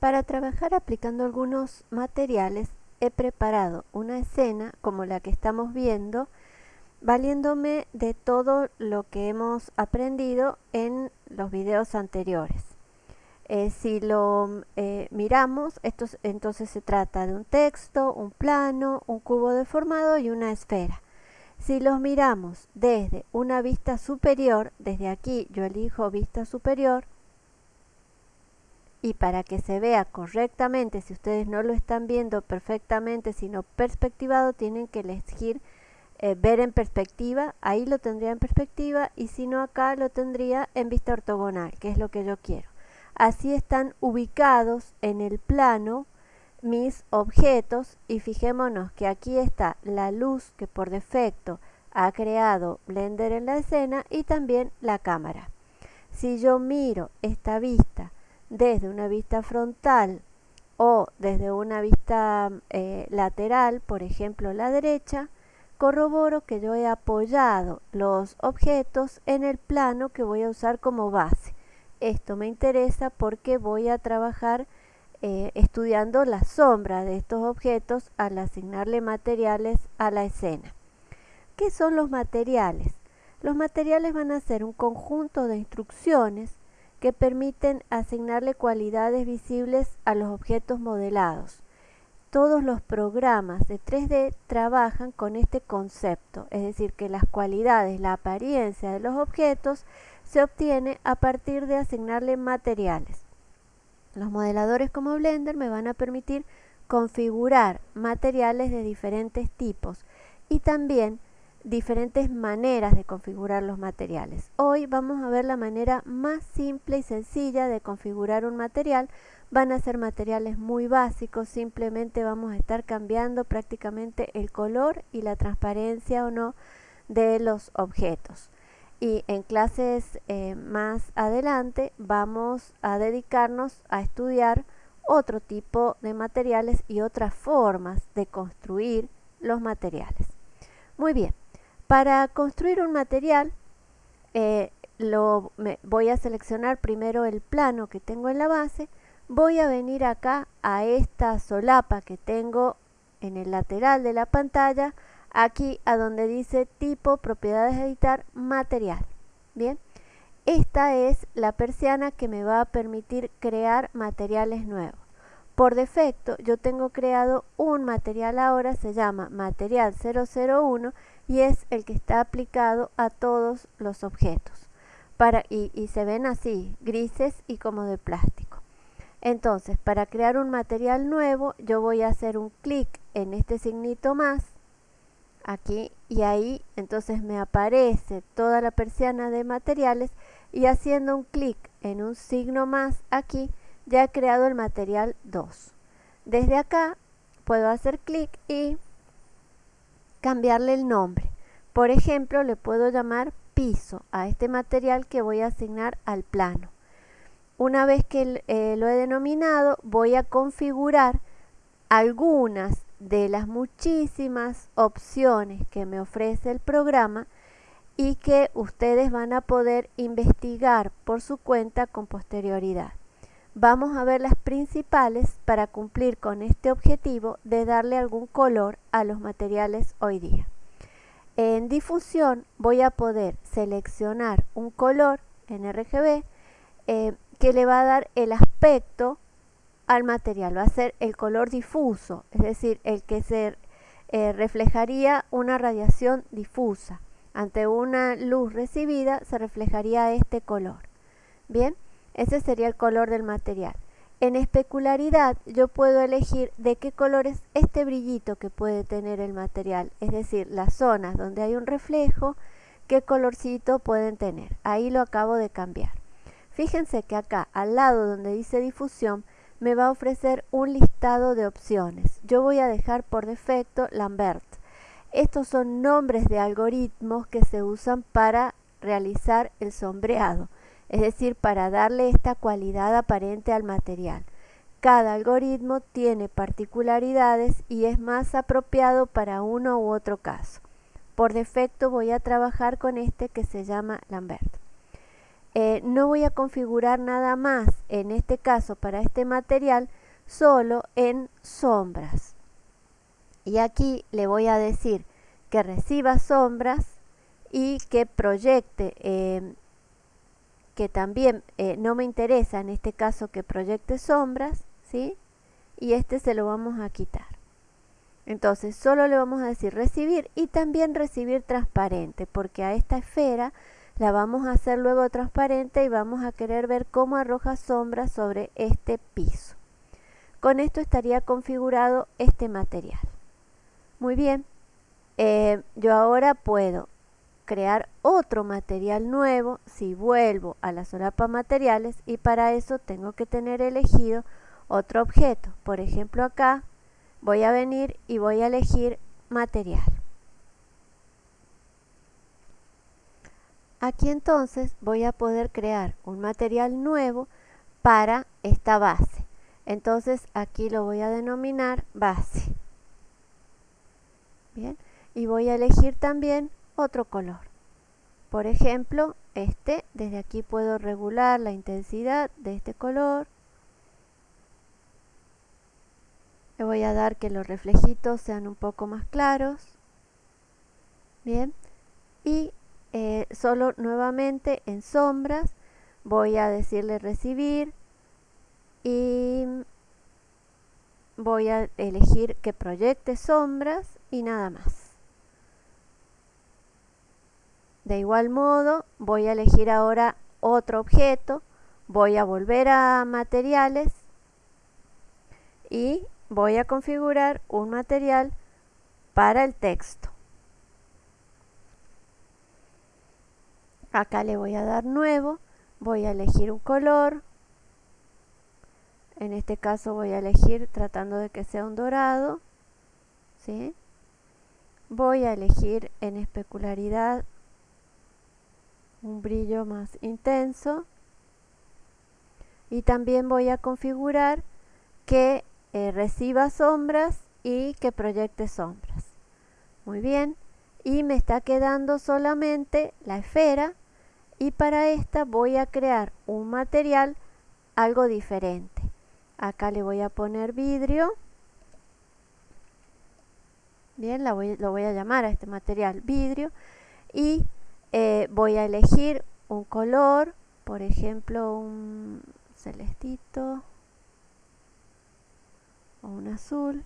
Para trabajar aplicando algunos materiales he preparado una escena como la que estamos viendo valiéndome de todo lo que hemos aprendido en los videos anteriores. Eh, si lo eh, miramos, esto, entonces se trata de un texto, un plano, un cubo deformado y una esfera. Si los miramos desde una vista superior, desde aquí yo elijo vista superior, y para que se vea correctamente, si ustedes no lo están viendo perfectamente, sino perspectivado, tienen que elegir eh, ver en perspectiva, ahí lo tendría en perspectiva y si no acá lo tendría en vista ortogonal, que es lo que yo quiero. Así están ubicados en el plano mis objetos y fijémonos que aquí está la luz que por defecto ha creado Blender en la escena y también la cámara. Si yo miro esta vista desde una vista frontal o desde una vista eh, lateral, por ejemplo la derecha, corroboro que yo he apoyado los objetos en el plano que voy a usar como base. Esto me interesa porque voy a trabajar eh, estudiando la sombra de estos objetos al asignarle materiales a la escena. ¿Qué son los materiales? Los materiales van a ser un conjunto de instrucciones que permiten asignarle cualidades visibles a los objetos modelados. Todos los programas de 3D trabajan con este concepto, es decir, que las cualidades, la apariencia de los objetos se obtiene a partir de asignarle materiales. Los modeladores como Blender me van a permitir configurar materiales de diferentes tipos y también diferentes maneras de configurar los materiales. Hoy vamos a ver la manera más simple y sencilla de configurar un material. Van a ser materiales muy básicos, simplemente vamos a estar cambiando prácticamente el color y la transparencia o no de los objetos. Y en clases eh, más adelante vamos a dedicarnos a estudiar otro tipo de materiales y otras formas de construir los materiales. Muy bien, para construir un material, eh, lo, voy a seleccionar primero el plano que tengo en la base, voy a venir acá a esta solapa que tengo en el lateral de la pantalla, aquí a donde dice tipo, propiedades editar, material. Bien, esta es la persiana que me va a permitir crear materiales nuevos. Por defecto yo tengo creado un material ahora, se llama material 001 y es el que está aplicado a todos los objetos. Para, y, se ven así, grises y como de plástico. Entonces, para crear un material nuevo, yo voy a hacer un clic en este signito más, aquí, y ahí entonces me aparece toda la persiana de materiales y haciendo un clic en un signo más aquí, ya he creado el material 2. Desde acá puedo hacer clic y cambiarle el nombre. Por ejemplo, le puedo llamar piso a este material que voy a asignar al plano. Una vez que eh, lo he denominado, voy a configurar algunas de las muchísimas opciones que me ofrece el programa y que ustedes van a poder investigar por su cuenta con posterioridad. Vamos a ver las principales para cumplir con este objetivo de darle algún color a los materiales hoy día. En difusión voy a poder seleccionar un color en RGB eh, que le va a dar el aspecto al material, va a ser el color difuso, es decir, el que se eh, reflejaría una radiación difusa. Ante una luz recibida se reflejaría este color. Bien, ese sería el color del material. En especularidad yo puedo elegir de qué color es este brillito que puede tener el material, es decir, las zonas donde hay un reflejo, qué colorcito pueden tener. Ahí lo acabo de cambiar. Fíjense que acá al lado donde dice difusión me va a ofrecer un listado de opciones. Yo voy a dejar por defecto Lambert. Estos son nombres de algoritmos que se usan para realizar el sombreado es decir, para darle esta cualidad aparente al material. Cada algoritmo tiene particularidades y es más apropiado para uno u otro caso. Por defecto voy a trabajar con este que se llama Lambert. eh, no voy a configurar nada más, en este caso para este material, solo en sombras. Y aquí le voy a decir que reciba sombras y que proyecte, em, que también eh, no me interesa en este caso que proyecte sombras, ¿sí? Y este se lo vamos a quitar. Entonces solo le vamos a decir recibir y también recibir transparente, porque a esta esfera la vamos a hacer luego transparente y vamos a querer ver cómo arroja sombras sobre este piso. Con esto estaría configurado este material. Muy bien, eh, yo ahora puedo crear otro material nuevo si vuelvo a la solapa materiales y para eso tengo que tener elegido otro objeto. Por ejemplo acá voy a venir y voy a elegir material. Aquí entonces voy a poder crear un material nuevo para esta base. Entonces aquí lo voy a denominar base. Bien, y voy a elegir también otro color. Por ejemplo, este, desde aquí puedo regular la intensidad de este color. Le voy a dar que los reflejitos sean un poco más claros. Bien, y eh, solo nuevamente en sombras voy a decirle recibir y voy a elegir que proyecte sombras y nada más. De igual modo, voy a elegir ahora otro objeto, voy a volver a materiales y voy a configurar un material para el texto. Acá le voy a dar nuevo, voy a elegir un color, en este caso voy a elegir tratando de que sea un dorado, ¿sí? voy a elegir en especularidad un brillo más intenso. Y también voy a configurar que eh, reciba sombras y que proyecte sombras. Muy bien. Y me está quedando solamente la esfera. Y para esta voy a crear un material algo diferente. Acá le voy a poner vidrio. Bien lo voy a llamar a este material vidrio. Y eh, voy a elegir un color, por ejemplo un celestito o un azul.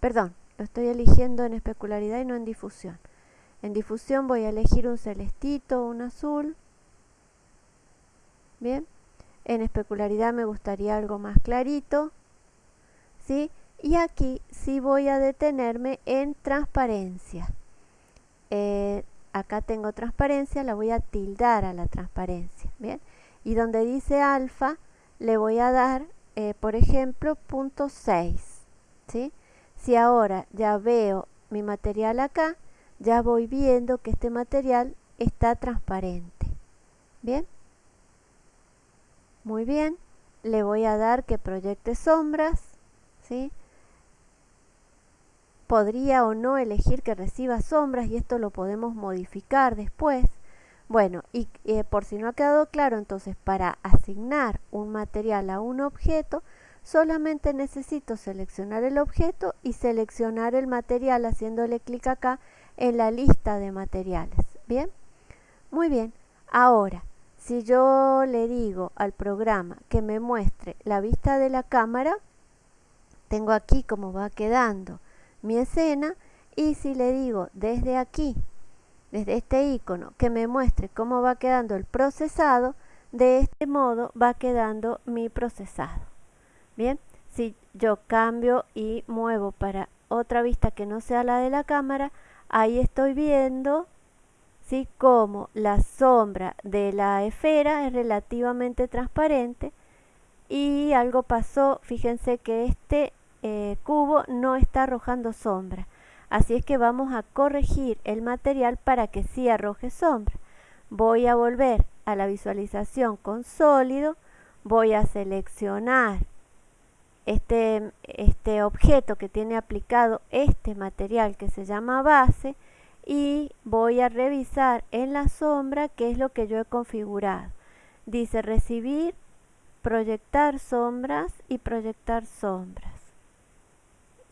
Perdón, lo estoy eligiendo en especularidad y no en difusión. En difusión voy a elegir un celestito o un azul. Bien. En especularidad me gustaría algo más clarito. ¿Sí? Y aquí sí voy a detenerme en transparencia. Eh, acá tengo transparencia, la voy a tildar a la transparencia, ¿bien? Y donde dice alfa, le voy a dar, eh, por ejemplo, punto 6, ¿sí? Si ahora ya veo mi material acá, ya voy viendo que este material está transparente, ¿bien? Muy bien, le voy a dar que proyecte sombras, ¿sí? Podría o no elegir que reciba sombras y esto lo podemos modificar después. Bueno, y eh, por si no ha quedado claro, entonces para asignar un material a un objeto, solamente necesito seleccionar el objeto y seleccionar el material haciéndole clic acá en la lista de materiales. ¿Bien? Muy bien. Ahora, si yo le digo al programa que me muestre la vista de la cámara, tengo aquí cómo va quedando mi escena y si le digo desde aquí, desde este icono, que me muestre cómo va quedando el procesado, de este modo va quedando mi procesado. Bien, si yo cambio y muevo para otra vista que no sea la de la cámara, ahí estoy viendo ¿sí? como la sombra de la esfera es relativamente transparente y algo pasó, fíjense que este eh, cubo no está arrojando sombra. Así es que vamos a corregir el material para que sí arroje sombra. Voy a volver a la visualización con sólido, voy a seleccionar este, este objeto que tiene aplicado este material que se llama base y voy a revisar en la sombra qué es lo que yo he configurado. Dice recibir, proyectar sombras y proyectar sombras.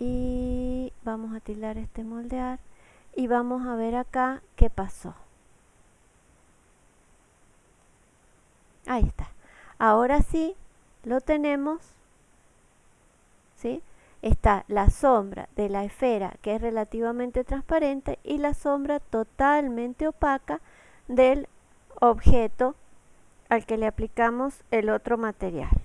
Y vamos a tildar este moldear y vamos a ver acá qué pasó. Ahí está. Ahora sí lo tenemos. ¿Sí? está la sombra de la esfera que es relativamente transparente y la sombra totalmente opaca del objeto al que le aplicamos el otro material.